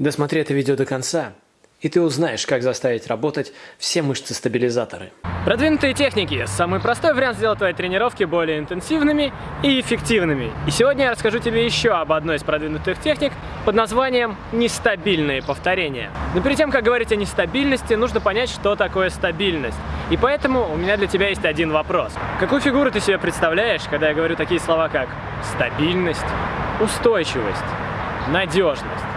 Досмотри это видео до конца, и ты узнаешь, как заставить работать все мышцы-стабилизаторы. Продвинутые техники – самый простой вариант сделать твои тренировки более интенсивными и эффективными. И сегодня я расскажу тебе еще об одной из продвинутых техник под названием «нестабильные повторения». Но перед тем, как говорить о нестабильности, нужно понять, что такое стабильность. И поэтому у меня для тебя есть один вопрос. Какую фигуру ты себе представляешь, когда я говорю такие слова, как стабильность, устойчивость, надежность?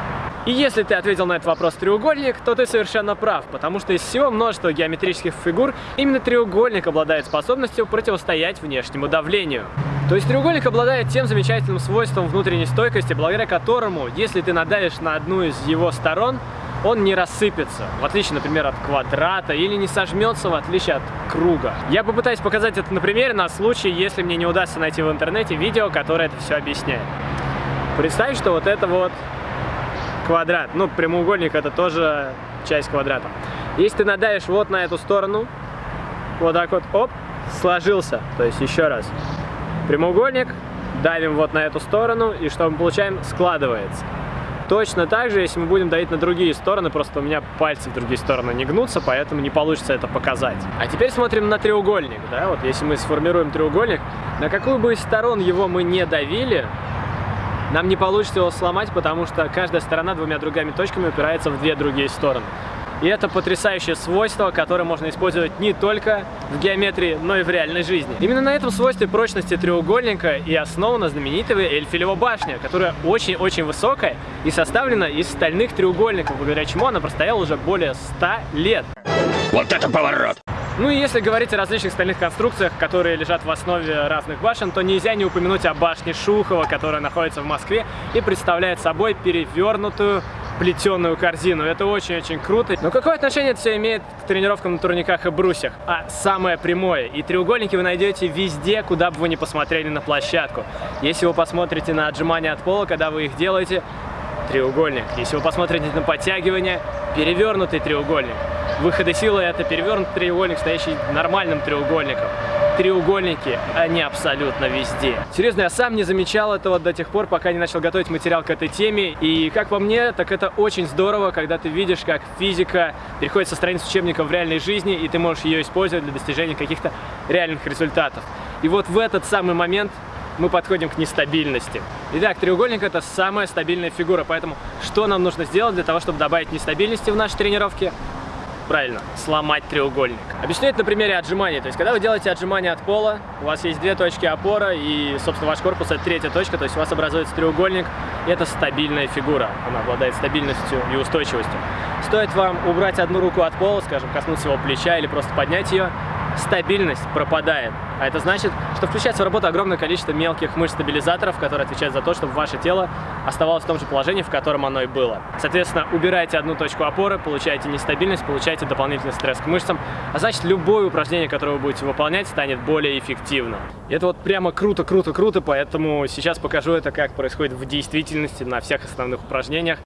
И если ты ответил на этот вопрос треугольник, то ты совершенно прав, потому что из всего множества геометрических фигур именно треугольник обладает способностью противостоять внешнему давлению. То есть треугольник обладает тем замечательным свойством внутренней стойкости, благодаря которому, если ты надавишь на одну из его сторон, он не рассыпется, в отличие, например, от квадрата, или не сожмется, в отличие от круга. Я попытаюсь показать это на примере, на случай, если мне не удастся найти в интернете видео, которое это все объясняет. Представь, что вот это вот квадрат. Ну, прямоугольник это тоже часть квадрата. Если ты надавишь вот на эту сторону, вот так вот, оп, сложился. То есть еще раз. Прямоугольник, давим вот на эту сторону, и что мы получаем? Складывается. Точно так же, если мы будем давить на другие стороны, просто у меня пальцы в другие стороны не гнутся, поэтому не получится это показать. А теперь смотрим на треугольник, да, вот если мы сформируем треугольник, на какую бы из сторон его мы не давили, нам не получится его сломать, потому что каждая сторона двумя другими точками упирается в две другие стороны. И это потрясающее свойство, которое можно использовать не только в геометрии, но и в реальной жизни. Именно на этом свойстве прочности треугольника и основана знаменитая Эльфелева башня, которая очень-очень высокая и составлена из стальных треугольников, благодаря чему она простояла уже более 100 лет. Вот это поворот! Ну и если говорить о различных стальных конструкциях, которые лежат в основе разных башен, то нельзя не упомянуть о башне Шухова, которая находится в Москве и представляет собой перевернутую плетеную корзину. Это очень-очень круто. Но какое отношение это все имеет к тренировкам на турниках и брусьях? А самое прямое. И треугольники вы найдете везде, куда бы вы ни посмотрели на площадку. Если вы посмотрите на отжимания от пола, когда вы их делаете, треугольник. Если вы посмотрите на подтягивание, перевернутый треугольник. Выходы силы это перевернутый треугольник, стоящий нормальным треугольником. Треугольники, они абсолютно везде. Серьезно, я сам не замечал этого до тех пор, пока не начал готовить материал к этой теме. И как по мне, так это очень здорово, когда ты видишь, как физика переходит со страниц учебника в реальной жизни, и ты можешь ее использовать для достижения каких-то реальных результатов. И вот в этот самый момент мы подходим к нестабильности. Итак, треугольник это самая стабильная фигура, поэтому что нам нужно сделать для того, чтобы добавить нестабильности в наши тренировки? Правильно, сломать треугольник. Объясню это на примере отжимания. То есть, когда вы делаете отжимания от пола, у вас есть две точки опора, и, собственно, ваш корпус это третья точка, то есть у вас образуется треугольник, и это стабильная фигура. Она обладает стабильностью и устойчивостью. Стоит вам убрать одну руку от пола, скажем, коснуться его плеча или просто поднять ее, стабильность пропадает. А это значит, что включается в работу огромное количество мелких мышц-стабилизаторов, которые отвечают за то, чтобы ваше тело оставалось в том же положении, в котором оно и было. Соответственно, убираете одну точку опоры, получаете нестабильность, получаете дополнительный стресс к мышцам, а значит, любое упражнение, которое вы будете выполнять, станет более эффективным. И это вот прямо круто-круто-круто, поэтому сейчас покажу это, как происходит в действительности на всех основных упражнениях.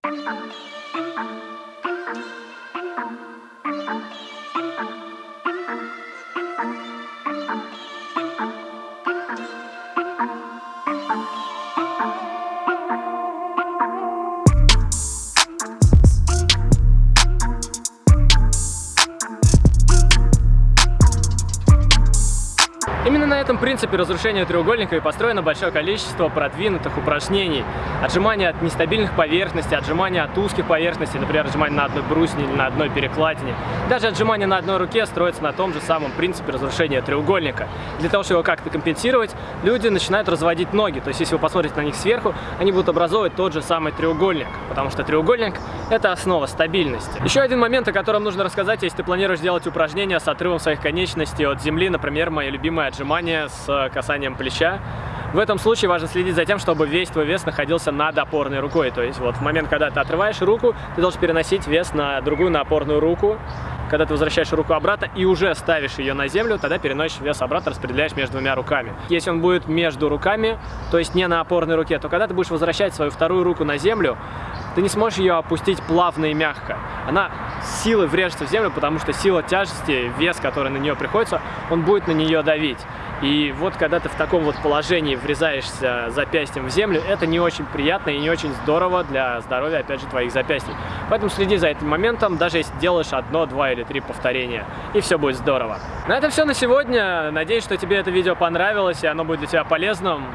I'm на этом принципе разрушения треугольника и построено большое количество продвинутых упражнений. Отжимания от нестабильных поверхностей, отжимания от узких поверхностей, например, отжимания на одной брусне или на одной перекладине. Даже отжимания на одной руке строятся на том же самом принципе разрушения треугольника. Для того, чтобы его как-то компенсировать, люди начинают разводить ноги. То есть, если вы посмотрите на них сверху, они будут образовывать тот же самый треугольник, потому что треугольник – это основа стабильности. Еще один момент, о котором нужно рассказать, если ты планируешь делать упражнения с отрывом своих конечностей от земли, например, моя любимая отжимания с э, касанием плеча. В этом случае важно следить за тем, чтобы весь твой вес находился над опорной рукой. То есть вот в момент, когда ты отрываешь руку, ты должен переносить вес на другую, на опорную руку. Когда ты возвращаешь руку обратно и уже ставишь ее на землю, тогда переносишь вес обратно, распределяешь между двумя руками. Если он будет между руками, то есть не на опорной руке, то когда ты будешь возвращать свою вторую руку на землю, ты не сможешь ее опустить плавно и мягко. Она силой врежется в землю, потому что сила тяжести, вес, который на нее приходится, он будет на нее давить. И вот когда ты в таком вот положении врезаешься запястьем в землю, это не очень приятно и не очень здорово для здоровья, опять же, твоих запястий. Поэтому следи за этим моментом, даже если делаешь одно, два или три повторения, и все будет здорово. На этом все на сегодня. Надеюсь, что тебе это видео понравилось, и оно будет для тебя полезным.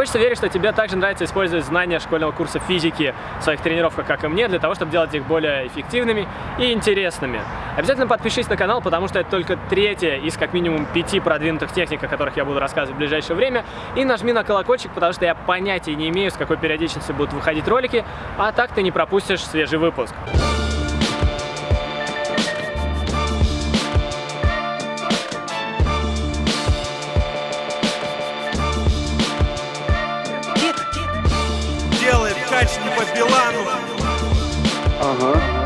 Хочется верить, что тебе также нравится использовать знания школьного курса физики в своих тренировках, как и мне, для того, чтобы делать их более эффективными и интересными. Обязательно подпишись на канал, потому что это только третья из как минимум пяти продвинутых техник, о которых я буду рассказывать в ближайшее время. И нажми на колокольчик, потому что я понятия не имею, с какой периодичностью будут выходить ролики, а так ты не пропустишь свежий выпуск. Не по Билану. Ага.